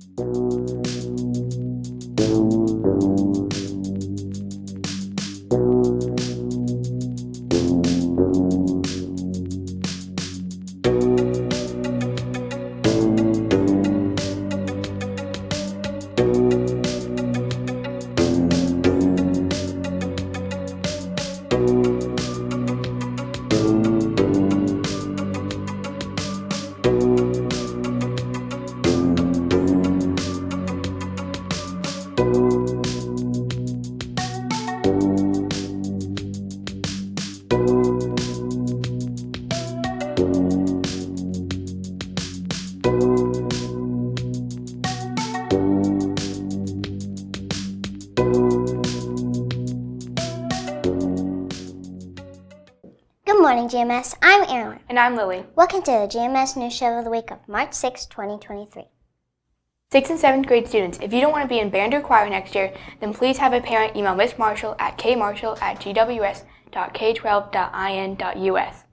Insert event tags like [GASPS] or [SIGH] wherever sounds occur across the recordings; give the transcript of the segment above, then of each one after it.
Good morning, GMS. I'm Erin. And I'm Lily. Welcome to the GMS News Show of the week of March 6, 2023. Sixth and seventh grade students, if you don't want to be in band or choir next year, then please have a parent email Miss Marshall at kmarshall at gws.k12.in.us.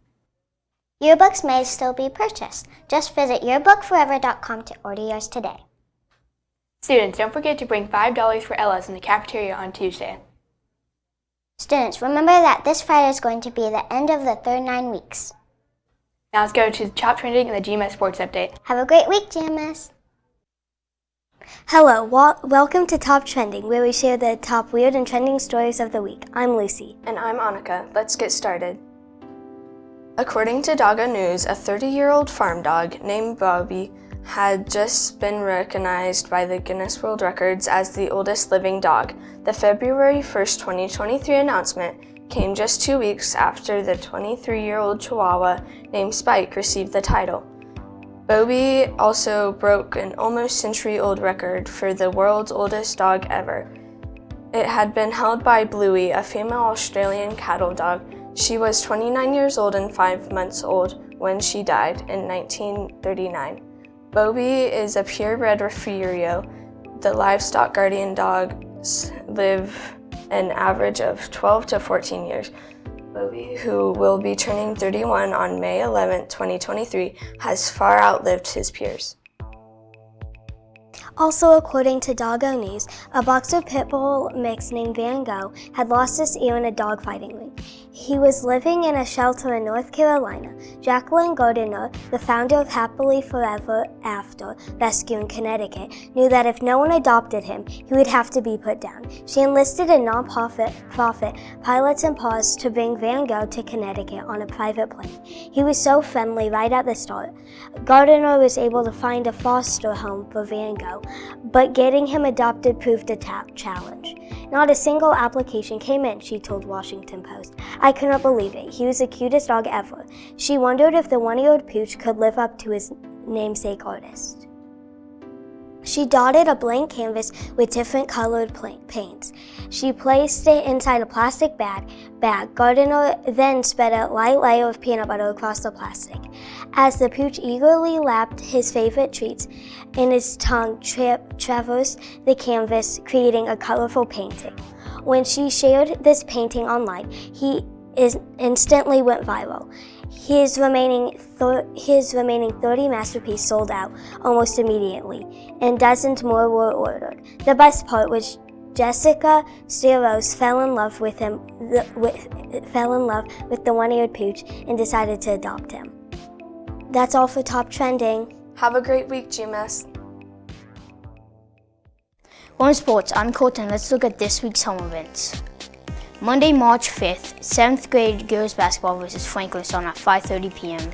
Yearbooks may still be purchased. Just visit yearbookforever.com to order yours today. Students, don't forget to bring $5 for Ella's in the cafeteria on Tuesday. Students, remember that this Friday is going to be the end of the third nine weeks. Now let's go to the top trending and the GMS Sports Update. Have a great week, GMS. Hello, welcome to Top Trending, where we share the top weird and trending stories of the week. I'm Lucy. And I'm Annika. Let's get started. According to Doggo News, a 30 year old farm dog named Bobby had just been recognized by the Guinness World Records as the oldest living dog. The February 1st, 2023 announcement came just two weeks after the 23 year old Chihuahua named Spike received the title. Bobby also broke an almost century old record for the world's oldest dog ever. It had been held by Bluey, a female Australian cattle dog. She was 29 years old and 5 months old when she died in 1939. Bobby is a purebred Rafeiro. The livestock guardian dogs live an average of 12 to 14 years. Bobby, who will be turning 31 on May 11, 2023, has far outlived his peers. Also, according to Doggo News, a boxer pit bull mix named Van Gogh had lost his ear in a dogfighting ring. He was living in a shelter in North Carolina. Jacqueline Gardiner, uh, the founder of Happily Furever After Rescue in Connecticut, knew that if no one adopted him, he would have to be put down. She enlisted a nonprofit profit Pilots and Paws to bring Van Gogh to Connecticut on a private plane. He was so friendly right at the start. Gardiner was able to find a foster home for Van Gogh, but getting him adopted proved a challenge. Not a single application came in, she told Washington Post. I could not believe it. He was the cutest dog ever. She wondered if the one-year-old pooch could live up to his namesake artist. She dotted a blank canvas with different colored paints. She placed it inside a plastic bag. Bag. Gardiner then spread a light layer of peanut butter across the plastic. As the pooch eagerly lapped his favorite treats, and his tongue tra- traversed the canvas, creating a colorful painting. When she shared this painting online, he is instantly went viral. His remaining, thir- his remaining 30 masterpieces sold out almost immediately, and dozens more were ordered. The best part was Jessica Steros fell in love with him, the, with, fell in love with the one-eared pooch and decided to adopt him. That's all for top trending. Have a great week, GMS. On sports, I'm Colton. Let's look at this week's home events. Monday, March 5th, 7th grade girls basketball versus Franklin on at 5.30 p.m.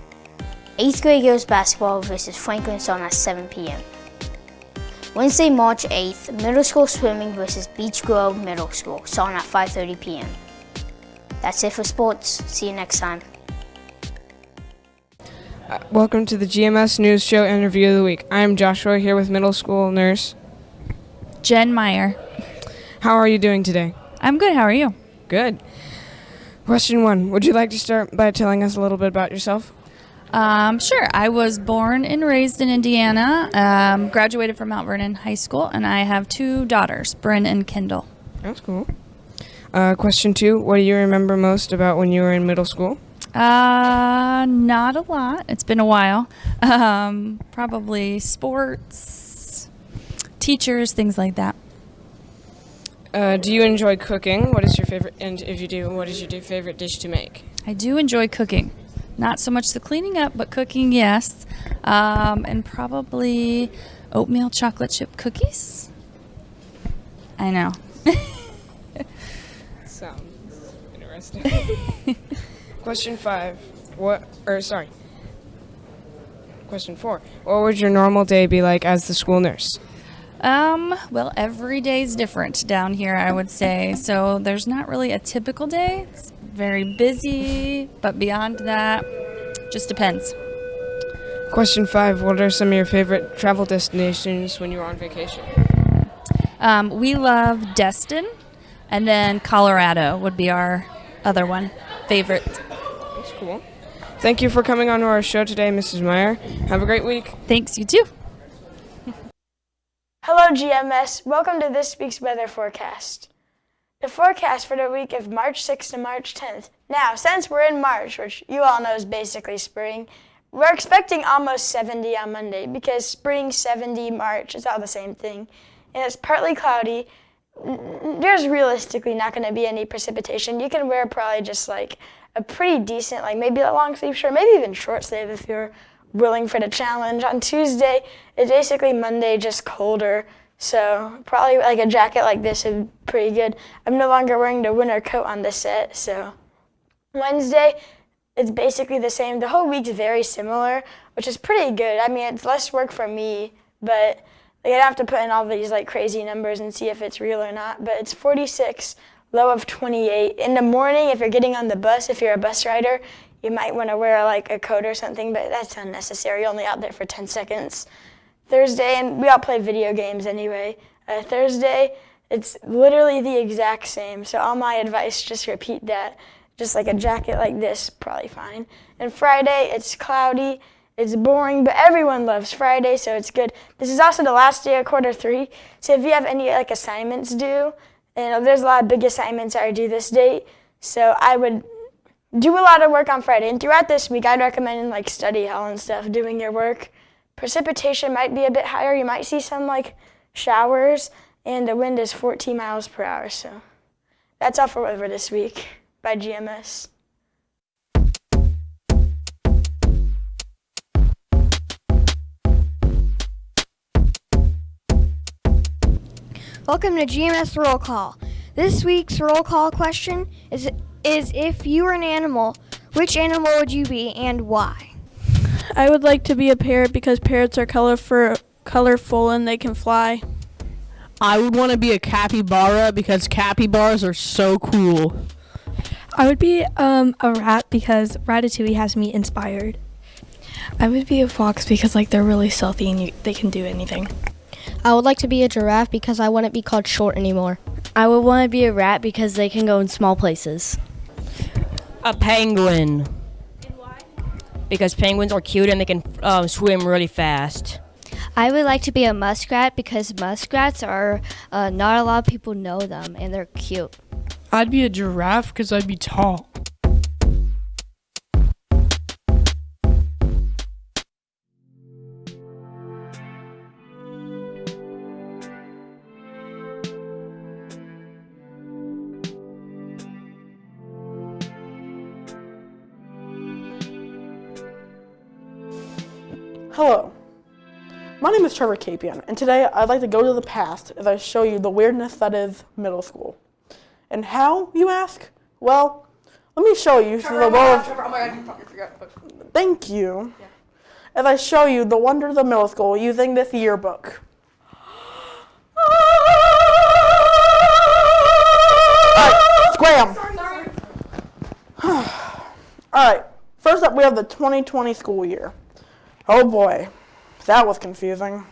8th grade girls basketball versus Franklin on at 7 p.m. Wednesday, March 8th, middle school swimming versus Beech Grove Middle School, on at 5.30 p.m. That's it for sports. See you next time. Welcome to the GMS News Show Interview of the Week. I am Joshua here with middle school nurse. Jen Meyer. How are you doing today? I'm good. How are you? Good. Question one Would you like to start by telling us a little bit about yourself? Um, sure. I was born and raised in Indiana, um, graduated from Mount Vernon High School, and I have two daughters, Bryn and Kendall. That's cool. Uh, question two What do you remember most about when you were in middle school? Uh, not a lot. It's been a while. [LAUGHS] Um, probably sports, teachers, things like that. Uh, do you enjoy cooking? What is your favorite? And if you do, what is your favorite dish to make? I do enjoy cooking. Not so much the cleaning up, but cooking, yes. Um, and probably oatmeal chocolate chip cookies. I know. [LAUGHS] Sounds interesting. [LAUGHS] Question five. What? Or sorry. Question four. What would your normal day be like as the school nurse? Um, well, every day's different down here, I would say. So there's not really a typical day. It's very busy, but beyond that, just depends. Question five. What are some of your favorite travel destinations when you're on vacation? Um, we love Destin, and then Colorado would be our other one favorite. That's cool. Thank you for coming on to our show today, Mrs. Meyer. Have a great week. Thanks, you too. Hello, GMS. Welcome to this week's weather forecast. The forecast for the week of March 6th to March 10th. Now, since we're in March, which you all know is basically spring, we're expecting almost 70 on Monday because spring, 70, March, it's all the same thing. And it's partly cloudy. There's realistically not going to be any precipitation. You can wear probably just like a pretty decent, like maybe a long sleeve shirt, maybe even short sleeve if you're willing for the challenge. On Tuesday, it's basically Monday, just colder. So probably like a jacket like this is pretty good. I'm no longer wearing the winter coat on the set, so Wednesday, it's basically the same. The whole week's very similar, which is pretty good. I mean, it's less work for me, but like, I'd have to put in all these like crazy numbers and see if it's real or not. But it's 46, low of 28. In the morning, if you're getting on the bus, if you're a bus rider, you might want to wear like a coat or something, but that's unnecessary. You're Only out there for 10 seconds. Thursday, and we all play video games anyway. Uh, Thursday, it's literally the exact same. So all my advice, just repeat that. Just like a jacket like this, probably fine. And Friday, it's cloudy. It's boring, but everyone loves Friday, so it's good. This is also the last day of quarter three. So if you have any like assignments due, and there's a lot of big assignments that are due this date, so I would do a lot of work on Friday. And throughout this week, I'd recommend like study hall and stuff, doing your work. Precipitation might be a bit higher. You might see some like showers, and the wind is 14 miles per hour. So that's all for weather this week by GMS. Welcome to GMS Roll Call. This week's roll call question is is if you were an animal, which animal would you be and why? I would like to be a parrot because parrots are colorful, colorful and they can fly. I would want to be a capybara because capybaras are so cool. I would be um, a rat because Ratatouille has me inspired. I would be a fox because like they're really stealthy and you, they can do anything. I would like to be a giraffe because I wouldn't be called short anymore. I would want to be a rat because they can go in small places. A penguin. Because penguins are cute and they can um, swim really fast. I would like to be a muskrat because muskrats are uh, not a lot of people know them and they're cute. I'd be a giraffe because I'd be tall. Hello. My name is Trevor Capian, and today I'd like to go to the past as I show you the weirdness that is middle school. And how, you ask? Well, let me show you through the oh world of... Trevor, oh my god, you forgot. Thank you. As I show you the wonders of middle school using this yearbook. Alright, scram! [SIGHS] Alright, first up we have the 2020 school year. Oh boy, that was confusing.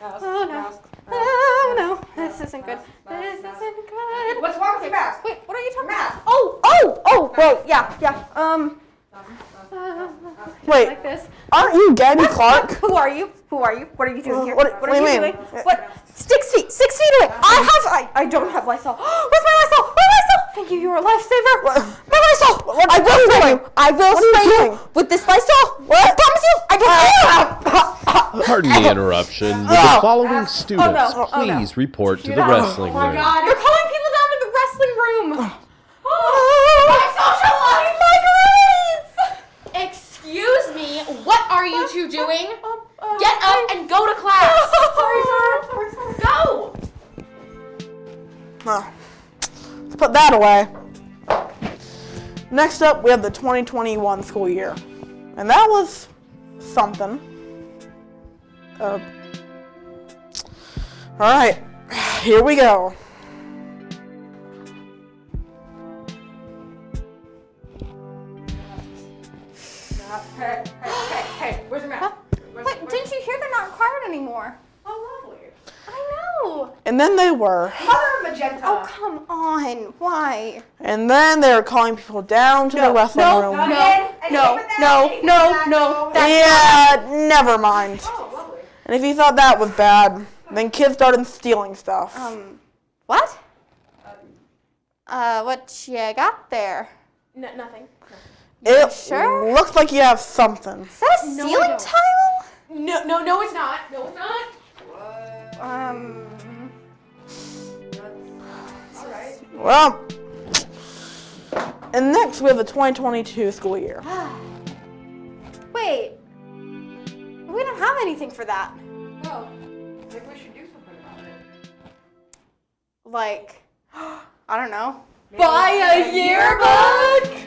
Oh no. Oh no. This isn't good. This isn't good. What's wrong with your mask? Wait, what are you talking about? Oh, oh, oh, well, yeah, yeah. Um, Wait, like this. aren't you Gabby Clark? Who are you? Who are you? What are you doing here? What- what what are do you you mean? doing? What? Six feet, six feet away. I have, I, I don't have Lysol. [GASPS] Where's my Lysol? Where's Lysol? Thank you, you're a lifesaver. My Lysol! I will spray you! I will What are you spray you doing? with this Lysol! What? I promise you! I can [LAUGHS] Pardon the interruption. Oh. Would the oh, following oh, students Oh, no. please report to the out. wrestling room? You're calling people down to the wrestling room! My social life! My grades! Excuse me, what are you two doing? Get up and go to class! [LAUGHS] Sorry, sir. Sorry, sir. Go! Oh. Let's put that away. Next up, we have the 2021 school year. And that was something. Uh, all right, here we go. Hey, hey, hey, where's your map? Wait, didn't you hear they're not required anymore? Oh, lovely. I know. And then they were. Color. Oh, come on. Why? And then they were calling people down to the wrestling no, room. no, no, no, no, no. yeah, never mind. And if you thought that was bad, then kids started stealing stuff. Um, what? Uh, what you got there? No, nothing. it sure? looks like you have something. Is that a ceiling don't. tile? No, no, no, it's not. No, it's not. Um. Well, and next we have the 2022 school year. [SIGHS] Wait. We don't have anything for that. Well, maybe we should do something about it. Like, [GASPS] I don't know. Buy a yearbook?